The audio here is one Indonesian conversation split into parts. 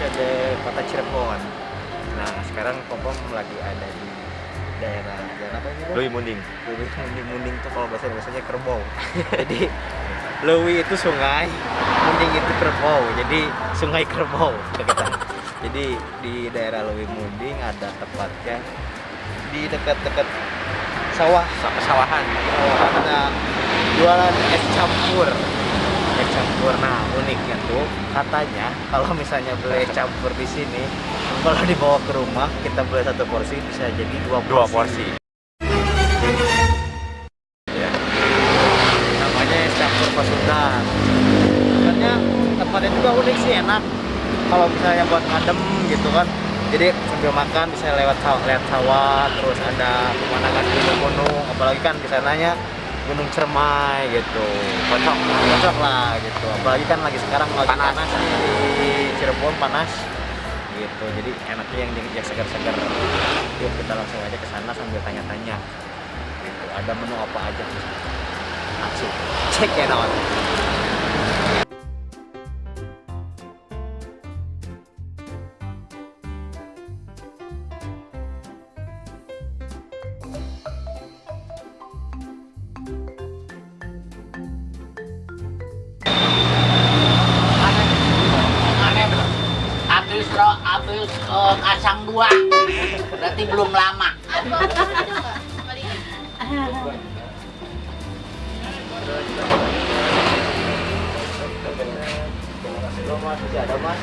episode Kota Cirebon. Nah, sekarang Kompam lagi ada di daerah daerah apa ini? Lui Munding. Lewi Munding Munding tuh kalau bahasa Indonesia kerbau. Jadi Lewi itu sungai, Munding itu kerbau. Jadi sungai kerbau kita. Jadi di daerah Lewi Munding ada tepatnya di dekat-dekat sawah Pesawahan. Oh, ada jualan es campur es campur. Nah uniknya tuh katanya kalau misalnya beli campur di sini kalau dibawa ke rumah kita beli satu porsi bisa jadi dua porsi, Dua porsi. Ya. namanya es campur pasundan sebenarnya tempatnya juga unik sih enak. Kalau misalnya buat ngadem gitu kan. Jadi sambil makan bisa lewat sawah, lewat sawah terus ada pemandangan gunung-gunung apalagi kan di sananya gunung cermai gitu. Cocok cocok lah gitu. Apalagi kan lagi sekarang lagi Panas. panas, di Cirebon panas. Gitu. Jadi enaknya yang yang segar-segar. Yuk kita langsung aja ke sana sambil tanya-tanya. Gitu. Ada menu apa aja? Langsung. Check it out kacang dua berarti belum lama masih ada mas.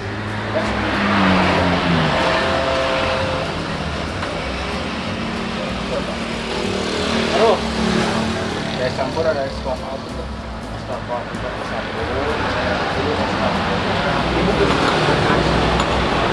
Aduh, campur ada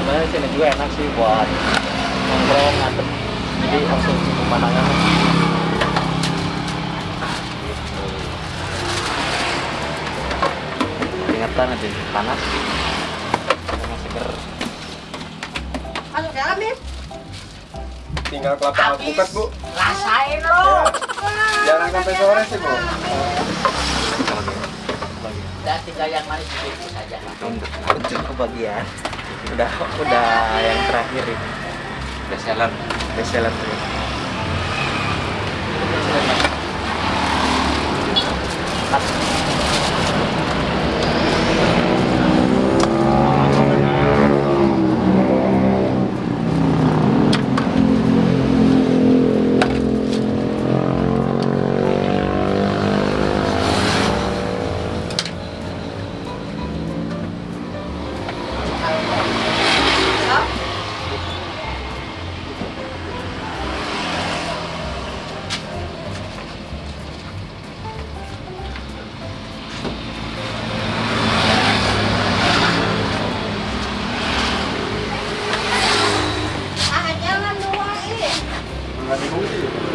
Sebenarnya sini juga enak sih buat nongkrong ngadem. Jadi langsung pemandangan. Gitu. Peringatan aja panas. Sama seger. Masuk dalam, Bim. Tinggal kelapa alpukat bu. rasain lo Jarang sampai sore sih bu. udah tinggal yang manis sedikit saja untuk kebagian udah udah yang terakhir ini Best seller. best seller tuh. Ah, Nggak dibungsi.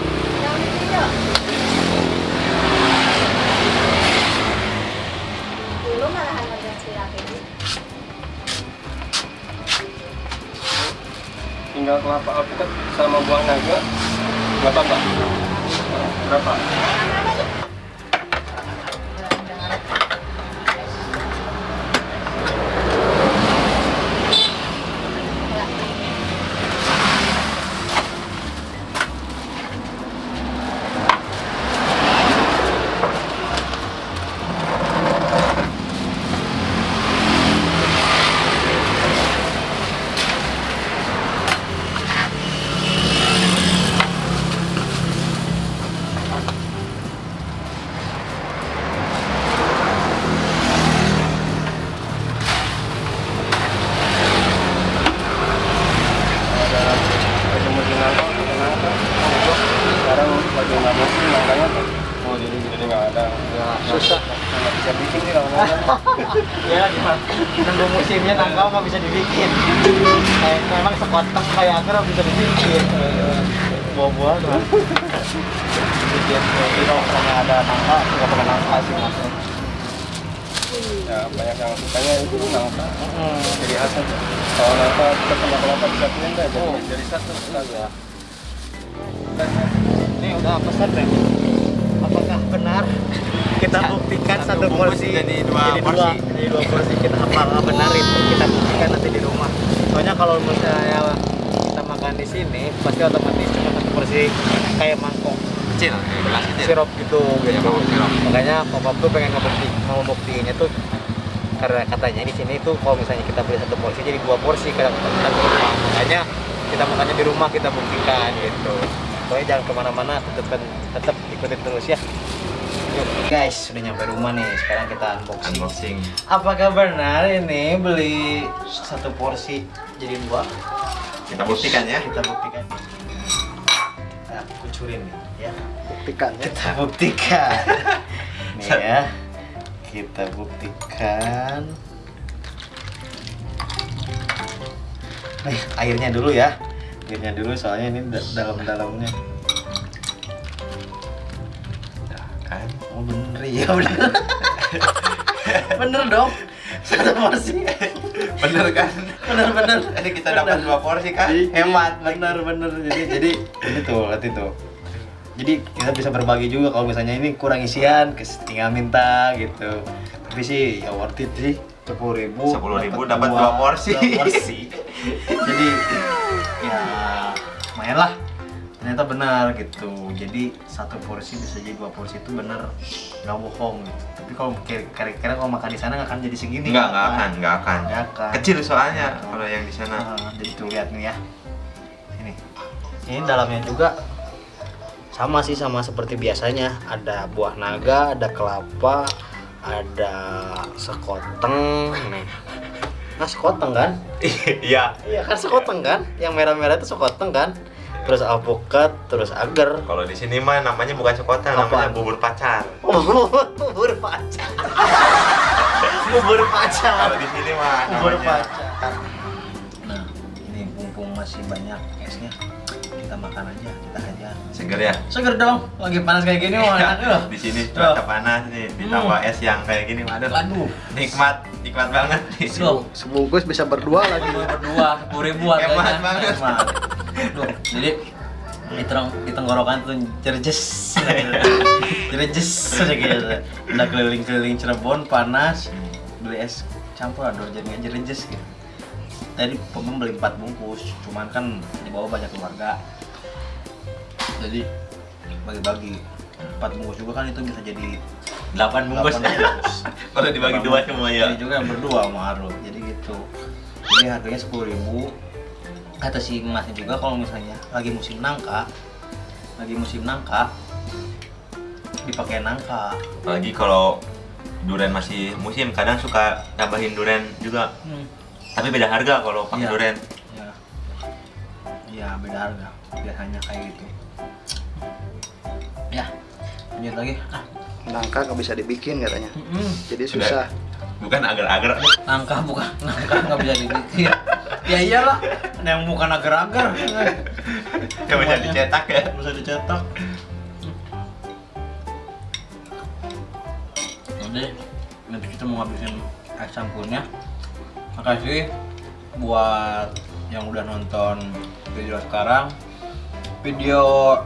Ya gimana nunggu musimnya nangka nggak bisa dibikin kayak memang sekoteng kayak agar bisa dibikin buah-buah tuh bikin jadi kalau misalnya ada nangka nggak pakai nangka sih maksudnya Ya banyak yang sukanya itu nangka. hmm. Jadi khas aja. Kalau nangka kita sama kelapa disatuin deh. Jadi Oh. jadi satu ya ini udah pesan deh apakah benar kita buktikan satu porsi. jadi dua jadi porsi. dua, jadi dua porsi. Kita apakah benar itu kita buktikan nanti di rumah. Soalnya kalau misalnya kita makan di sini pasti otomatis cuma satu porsi kayak mangkok. Kecil, eh, gelas kecil. sirup gitu Iya, gitu. sirup. makanya papa tuh pengen ngebukti mau buktiinnya tuh karena katanya di sini tuh kalau misalnya kita beli satu porsi jadi dua porsi kadang kadang di rumah. Makanya kita makannya di rumah kita buktikan gitu. Pokoknya jangan ke mana-mana tetap tetap ikutin terus ya guys sudah nyampe rumah nih. Sekarang kita unboxing. Unboxing. apakah benar ini beli satu porsi. Jadi dua Kita buktikan ya. kita buktikan. Nah kucurin nih ya. Buktikan. Ya. kita buktikan. Nih ya. Kita buktikan. Nih airnya dulu ya. Airnya dulu soalnya ini da- dalam-dalamnya oh bener ya bener. Bener dong. Satu porsi. Bener kan? bener bener. Jadi kita dapat dua porsi kan? Hemat. bener bener. Jadi jadi ini tuh lihat itu. Jadi kita bisa berbagi juga kalau misalnya ini kurang isian tinggal minta gitu. Tapi sih ya worth it sih. Sepuluh ribu 10.000 dapat dua porsi. jadi ya lumayan lah ternyata benar gitu jadi satu porsi bisa jadi dua porsi itu bener nggak bohong gitu tapi kalau kira- kira-kira kalau makan di sana nggak akan jadi segini Enggak, enggak akan, enggak akan. Nggak akan. Kecil soalnya kalau yang di sana. Nah, jadi tuh lihat nih ya. Ini. Ini dalamnya juga sama sih sama seperti biasanya. Ada buah naga, ada kelapa, ada sekoteng. Nih. Nah, sekoteng kan? Iya. Iya kan sekoteng kan? Yang merah-merah itu sekoteng kan? Terus alpukat, terus agar. Kalau di sini mah namanya bukan Apaan? namanya bubur pacar. bubur pacar. bubur pacar. Kalau di sini mah bubur namanya pacar. Nah, ini mumpung masih banyak esnya, kita makan aja, kita aja. seger ya. Seger dong, lagi panas kayak gini mau enak loh. di sini cuaca panas nih, ditambah es yang kayak gini, waduh. Waduh. Nikmat, nikmat banget nih. Sebungkus bisa berdua lagi. berdua sepuluh ribu Hemat harganya. banget. Hemat. Jadi di, terong, di tenggorokan tuh jerjes jerjes aja gitu udah keliling-keliling Cirebon panas beli es campur aduk jadi nggak jerjes gitu tadi pemem beli 4 bungkus cuman kan di bawah banyak keluarga jadi bagi-bagi 4 bungkus juga kan itu bisa jadi 8 bungkus. 8 bungkus Kalau dibagi dua semua ya. Jadi juga yang berdua sama Arul. Jadi gitu. Jadi harganya sepuluh ribu. Kata si emasnya juga kalau misalnya lagi musim nangka, lagi musim nangka, dipakai nangka. Apalagi kalau durian masih musim, kadang suka tambahin durian juga. Tapi beda harga kalau pakai Iya. durian. Ya, ya beda harga. Biasanya kayak gitu. Ya, lanjut lagi. Ah, Nangka nggak bisa dibikin katanya. mm-mm. Jadi Sudah. susah. Bukan agar-agar. Nangka bukan, nangka nggak bisa dibikin. ya iyalah, ada yang bukan agar-agar. Nggak bisa dicetak ya. bisa dicetak. Jadi nanti kita mau ngabisin es campurnya. Makasih buat yang udah nonton video sekarang. Video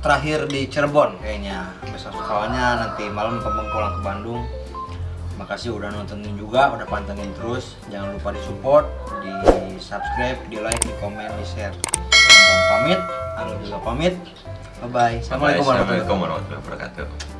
terakhir di Cirebon kayaknya. Besok soalnya nanti malam pemeng pulang ke Bandung. Makasih udah nontonin juga, udah pantengin terus. Jangan lupa di support, di subscribe, di like, di komen, di share. Bang pamit, Halo juga pamit. Bye bye. Assalamualaikum warahmatullahi wabarakatuh.